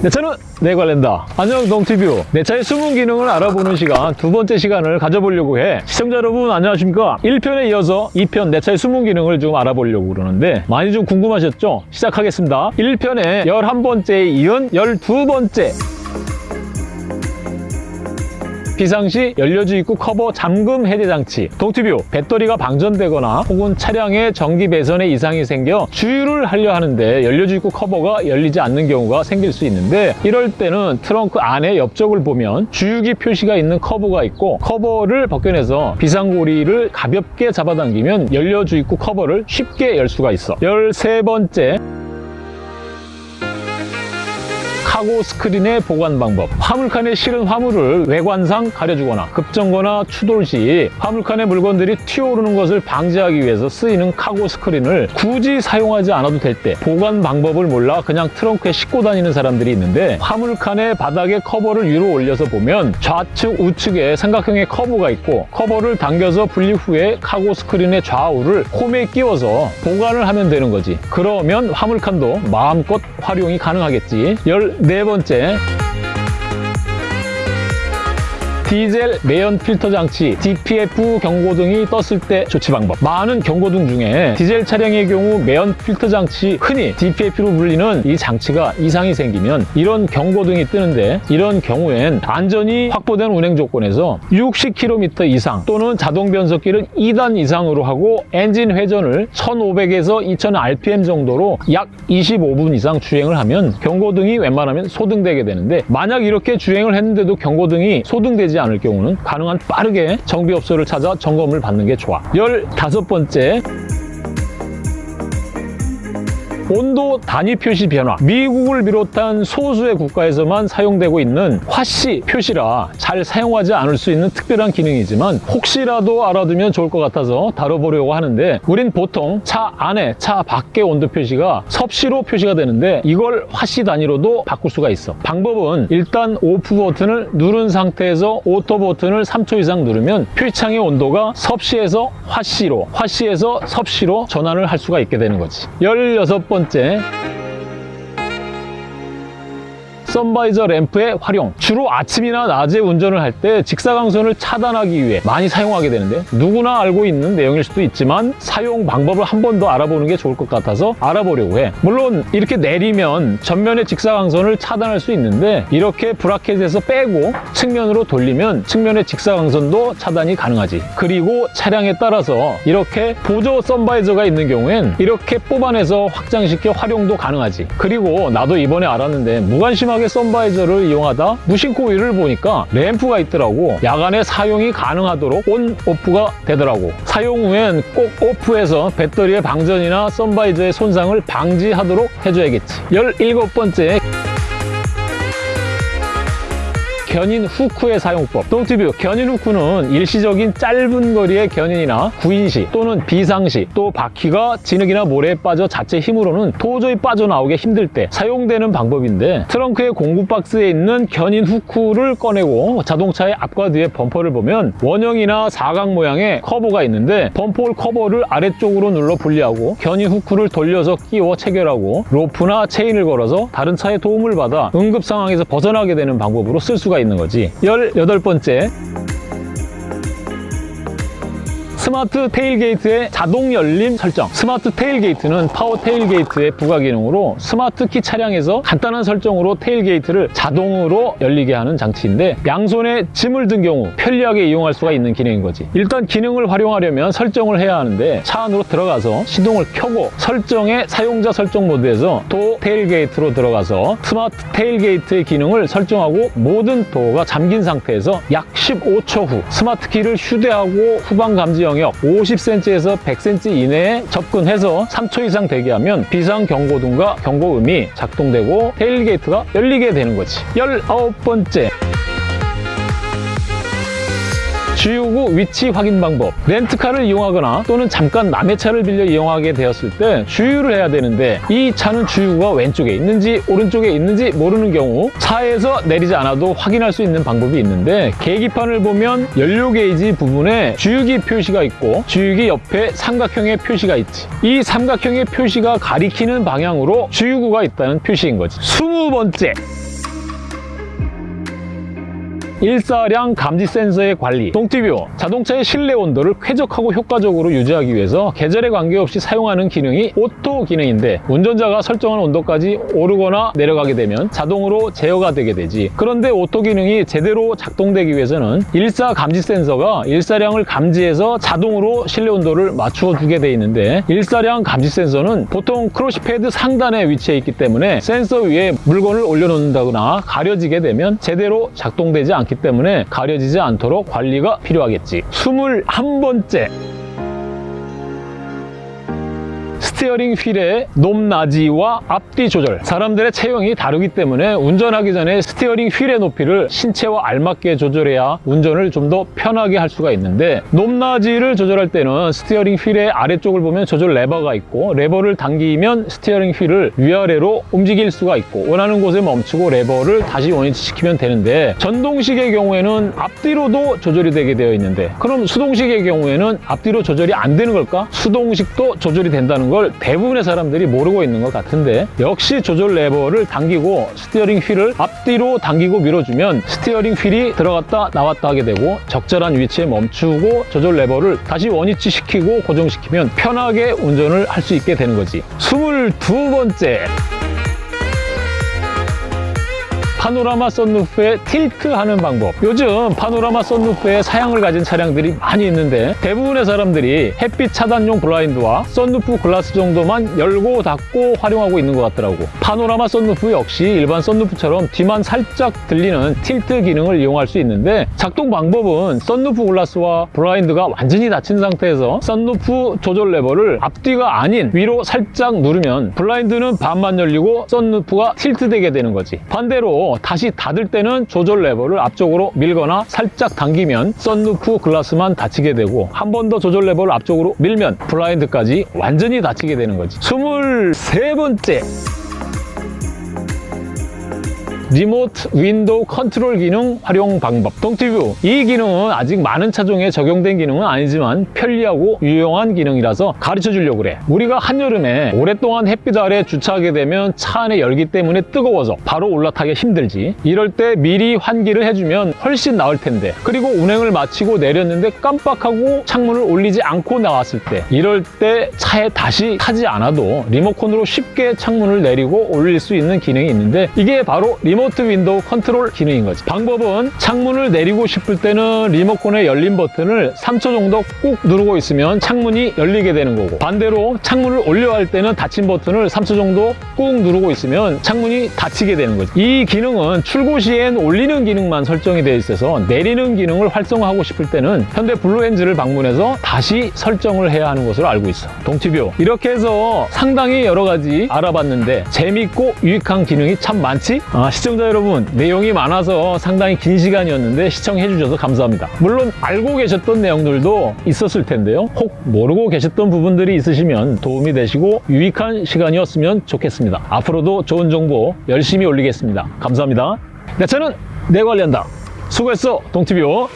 내 차는 내가 관리한다. 안녕 동티뷰. 내 차의 숨은 기능을 알아보는 시간 두 번째 시간을 가져보려고 해. 시청자 여러분 안녕하십니까? 1편에 이어서 2편 내 차의 숨은 기능을 좀 알아보려고 그러는데 많이 좀 궁금하셨죠? 시작하겠습니다. 1편에 11번째에 이은 12번째 비상시 연료주 입구 커버 잠금 해제 장치. 동티뷰 배터리가 방전되거나 혹은 차량에 전기 배선에 이상이 생겨 주유를 하려 하는데 연료주 입구 커버가 열리지 않는 경우가 생길 수 있는데 이럴 때는 트렁크 안에 옆쪽을 보면 주유기 표시가 있는 커버가 있고 커버를 벗겨내서 비상고리를 가볍게 잡아당기면 연료주 입구 커버를 쉽게 열 수가 있어. 13번째 cargo screen의 보관 방법. 화물칸에 실은 화물을 외관상 가려주거나 급정거나 추돌 시 화물칸에 물건들이 튀어오르는 것을 방지하기 위해서 쓰이는 cargo screen을 굳이 사용하지 않아도 될 때 보관 방법을 몰라 그냥 트렁크에 싣고 다니는 사람들이 있는데 화물칸의 바닥에 커버를 위로 올려서 보면 좌측 우측에 삼각형의 커버가 있고 커버를 당겨서 분리 후에 cargo screen의 좌우를 홈에 끼워서 보관을 하면 되는 거지. 그러면 화물칸도 마음껏 활용이 가능하겠지. 14 번째 디젤 매연 필터 장치 DPF 경고등이 떴을 때 조치 방법. 많은 경고등 중에 디젤 차량의 경우 매연 필터 장치 흔히 DPF로 불리는 이 장치가 이상이 생기면 이런 경고등이 뜨는데 이런 경우엔 안전이 확보된 운행 조건에서 60km 이상 또는 자동 변속기를 2단 이상으로 하고 엔진 회전을 1500에서 2000rpm 정도로 약 25분 이상 주행을 하면 경고등이 웬만하면 소등되게 되는데 만약 이렇게 주행을 했는데도 경고등이 소등되지 않을 경우는 가능한 빠르게 정비업소를 찾아 점검을 받는 게 좋아. 15번째 온도 단위 표시 변화. 미국을 비롯한 소수의 국가에서만 사용되고 있는 화씨 표시라 잘 사용하지 않을 수 있는 특별한 기능이지만 혹시라도 알아두면 좋을 것 같아서 다뤄보려고 하는데 우린 보통 차 안에 차 밖의 온도 표시가 섭씨로 표시가 되는데 이걸 화씨 단위로도 바꿀 수가 있어. 방법은 일단 off 버튼을 누른 상태에서 auto 버튼을 3초 이상 누르면 표시창의 온도가 섭씨에서 화씨로 화씨에서 섭씨로 전환을 할 수가 있게 되는 거지. 16번 째 선바이저 램프의 활용. 주로 아침이나 낮에 운전을 할 때 직사광선을 차단하기 위해 많이 사용하게 되는데 누구나 알고 있는 내용일 수도 있지만 사용 방법을 한 번 더 알아보는 게 좋을 것 같아서 알아보려고 해. 물론 이렇게 내리면 전면의 직사광선을 차단할 수 있는데 이렇게 브라켓에서 빼고 측면으로 돌리면 측면의 직사광선도 차단이 가능하지. 그리고 차량에 따라서 이렇게 보조 선바이저가 있는 경우엔 이렇게 뽑아내서 확장시켜 활용도 가능하지. 그리고 나도 이번에 알았는데 무관심하게 선바이저를 이용하다 무심코 위를 보니까 램프가 있더라고. 야간에 사용이 가능하도록 온, 오프가 되더라고. 사용 후엔 꼭 오프해서 배터리의 방전이나 sun visor의 손상을 방지하도록 해줘야겠지. 17번째 견인 후크의 사용법. 동티뷰 견인 후크는 일시적인 짧은 거리의 견인이나 구난시 또는 비상시 또 바퀴가 진흙이나 모래에 빠져 자체 힘으로는 도저히 빠져나오기 힘들 때 사용되는 방법인데 트렁크의 공구 박스에 있는 견인 후크를 꺼내고 자동차의 앞과 뒤에 범퍼를 보면 원형이나 사각 모양의 커버가 있는데 범퍼 hole 커버를 아래쪽으로 눌러 분리하고 견인 후크를 돌려서 끼워 체결하고 로프나 체인을 걸어서 다른 차의 도움을 받아 응급 상황에서 벗어나게 되는 방법으로 쓸 수가 있는 거지. 18번째 스마트 테일게이트의 자동 열림 설정. 스마트 테일게이트는 파워 테일게이트의 부가 기능으로 스마트 키 차량에서 간단한 설정으로 테일게이트를 자동으로 열리게 하는 장치인데 양손에 짐을 든 경우 편리하게 이용할 수가 있는 기능인 거지. 일단 기능을 활용하려면 설정을 해야 하는데 차 안으로 들어가서 시동을 켜고 설정의 사용자 설정 모드에서 도어 테일게이트로 들어가서 스마트 테일게이트의 기능을 설정하고 모든 도어가 잠긴 상태에서 약 15초 후 스마트 키를 휴대하고 후방 감지 영역 50cm에서 100cm 이내에 접근해서 3초 이상 대기하면 비상 경고등과 경고음이 작동되고 테일게이트가 열리게 되는 거지. 19번째 주유구 위치 확인 방법 렌트카를 이용하거나 또는 잠깐 남의 차를 빌려 이용하게 되었을 때 주유를 해야 되는데 이 차는 주유구가 왼쪽에 있는지 오른쪽에 있는지 모르는 경우 차에서 내리지 않아도 확인할 수 있는 방법이 있는데 계기판을 보면 연료 게이지 부분에 주유기 표시가 있고 주유기 옆에 삼각형의 표시가 있지. 이 삼각형의 표시가 가리키는 방향으로 주유구가 있다는 표시인 거지. 20번째 일사량 감지 센서의 관리, 동티뷰, 자동차의 실내 온도를 쾌적하고 효과적으로 유지하기 위해서 계절에 관계없이 사용하는 기능이 오토 기능인데 운전자가 설정한 온도까지 오르거나 내려가게 되면 자동으로 제어가 되게 되지. 그런데 오토 기능이 제대로 작동되기 위해서는 일사 감지 센서가 일사량을 감지해서 자동으로 실내 온도를 맞추어 주게 돼 있는데 일사량 감지 센서는 보통 crash pad 상단에 위치해 있기 때문에 센서 위에 물건을 올려놓는다거나 가려지게 되면 제대로 작동되지 않기 때문에 가려지지 않도록 관리가 필요하겠지. 21번째 스티어링 휠의 높낮이와 앞뒤 조절 사람들의 체형이 다르기 때문에 운전하기 전에 스티어링 휠의 높이를 신체와 알맞게 조절해야 운전을 좀 더 편하게 할 수가 있는데 높낮이를 조절할 때는 스티어링 휠의 아래쪽을 보면 조절 레버가 있고 레버를 당기면 스티어링 휠을 위아래로 움직일 수가 있고 원하는 곳에 멈추고 레버를 다시 원위치 시키면 되는데 전동식의 경우에는 앞뒤로도 조절이 되게 되어 있는데 그럼 수동식의 경우에는 앞뒤로 조절이 안 되는 걸까? 수동식도 조절이 된다는 걸 대부분의 사람들이 모르고 있는 것 같은데 역시 조절 레버를 당기고 스티어링 휠을 앞뒤로 당기고 밀어주면 스티어링 휠이 들어갔다 나왔다 하게 되고 적절한 위치에 멈추고 조절 레버를 다시 원위치 시키고 고정시키면 편하게 운전을 할 수 있게 되는 거지. 22번째 파노라마 썬루프의 tilt하는 방법. 요즘 파노라마 썬루프의 사양을 가진 차량들이 많이 있는데 대부분의 사람들이 햇빛 차단용 블라인드와 썬루프 글라스 정도만 열고 닫고 활용하고 있는 것 같더라고. 파노라마 썬루프 역시 일반 썬루프처럼 뒤만 살짝 들리는 tilt 기능을 이용할 수 있는데 작동 방법은 썬루프 글라스와 블라인드가 완전히 닫힌 상태에서 썬루프 조절 레버를 앞뒤가 아닌 위로 살짝 누르면 블라인드는 반만 열리고 썬루프가 tilt되게 되는 거지. 반대로 다시 닫을 때는 조절 레버를 앞쪽으로 밀거나 살짝 당기면 썬루프 글라스만 닫히게 되고 한 번 더 조절 레버를 앞쪽으로 밀면 블라인드까지 완전히 닫히게 되는 거지. 23번째 remote window control 기능 활용 방법. 동티뷰 이 기능은 아직 많은 차종에 적용된 기능은 아니지만 편리하고 유용한 기능이라서 가르쳐 주려고 그래. 우리가 한여름에 오랫동안 햇빛 아래 주차하게 되면 차 안에 열기 때문에 뜨거워서 바로 올라타기 힘들지. 이럴 때 미리 환기를 해주면 훨씬 나을 텐데. 그리고 운행을 마치고 내렸는데 깜빡하고 창문을 올리지 않고 나왔을 때. 이럴 때 차에 다시 타지 않아도 리모컨으로 쉽게 창문을 내리고 올릴 수 있는 기능이 있는데 이게 바로 remote window control 기능인 거지. 방법은 창문을 내리고 싶을 때는 리모컨의 열림 버튼을 3초 정도 꾹 누르고 있으면 창문이 열리게 되는 거고 반대로 창문을 올려야 할 때는 닫힘 버튼을 3초 정도 꾹 누르고 있으면 창문이 닫히게 되는 거지. 이 기능은 출고 시엔 올리는 기능만 설정이 되어 있어서 내리는 기능을 활성화하고 싶을 때는 현대 블루핸즈를 방문해서 다시 설정을 해야 하는 것으로 알고 있어. 동티뷰. 이렇게 해서 상당히 여러 가지 알아봤는데 재밌고 유익한 기능이 참 많지? 아, 시청자 여러분 내용이 많아서 상당히 긴 시간이었는데 시청해 주셔서 감사합니다. 물론 알고 계셨던 내용들도 있었을 텐데요. 혹 모르고 계셨던 부분들이 있으시면 도움이 되시고 유익한 시간이었으면 좋겠습니다. 앞으로도 좋은 정보 열심히 올리겠습니다. 감사합니다. 내 차는 내 관리한다 수고했어 hotel.